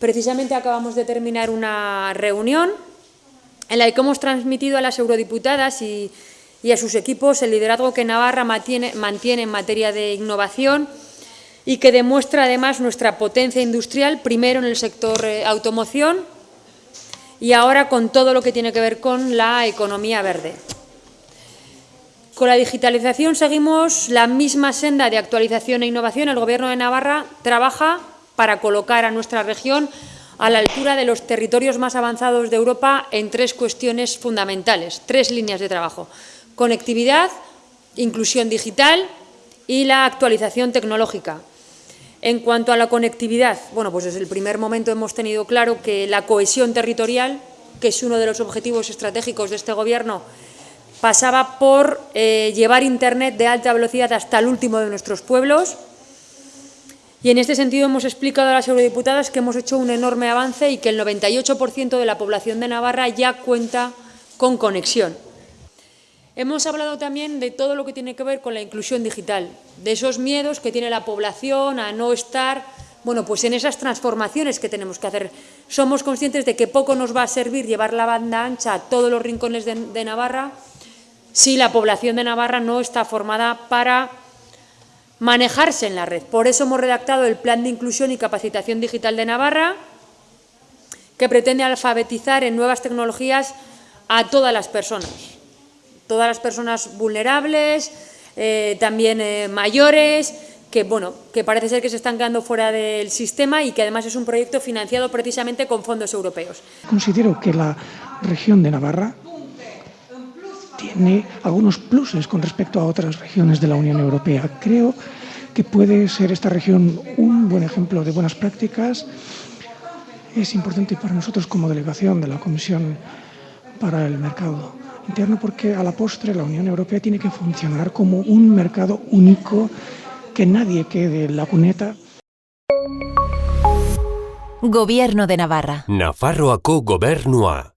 Precisamente acabamos de terminar una reunión en la que hemos transmitido a las eurodiputadas y, a sus equipos el liderazgo que Navarra mantiene, mantiene en materia de innovación y que demuestra además nuestra potencia industrial, primero en el sector eh, automoción y ahora con todo lo que tiene que ver con la economía verde. Con la digitalización seguimos la misma senda de actualización e innovación. El Gobierno de Navarra trabaja para colocar a nuestra región a la altura de los territorios más avanzados de Europa en tres cuestiones fundamentales, tres líneas de trabajo. Conectividad, inclusión digital y la actualización tecnológica. En cuanto a la conectividad, bueno, pues desde el primer momento hemos tenido claro que la cohesión territorial, que es uno de los objetivos estratégicos de este Gobierno, pasaba por eh, llevar Internet de alta velocidad hasta el último de nuestros pueblos, y en este sentido hemos explicado a las eurodiputadas que hemos hecho un enorme avance y que el 98% de la población de Navarra ya cuenta con conexión. Hemos hablado también de todo lo que tiene que ver con la inclusión digital, de esos miedos que tiene la población a no estar bueno, pues en esas transformaciones que tenemos que hacer. Somos conscientes de que poco nos va a servir llevar la banda ancha a todos los rincones de, de Navarra si la población de Navarra no está formada para manejarse en la red. Por eso hemos redactado el Plan de Inclusión y Capacitación Digital de Navarra, que pretende alfabetizar en nuevas tecnologías a todas las personas, todas las personas vulnerables, eh, también eh, mayores, que, bueno, que parece ser que se están quedando fuera del sistema y que además es un proyecto financiado precisamente con fondos europeos. Considero que la región de Navarra tiene algunos pluses con respecto a otras regiones de la Unión Europea. Creo que puede ser esta región un buen ejemplo de buenas prácticas. Es importante para nosotros como delegación de la Comisión para el Mercado Interno porque a la postre la Unión Europea tiene que funcionar como un mercado único, que nadie quede en la cuneta. Gobierno de Navarra. Nafarroako gobernua.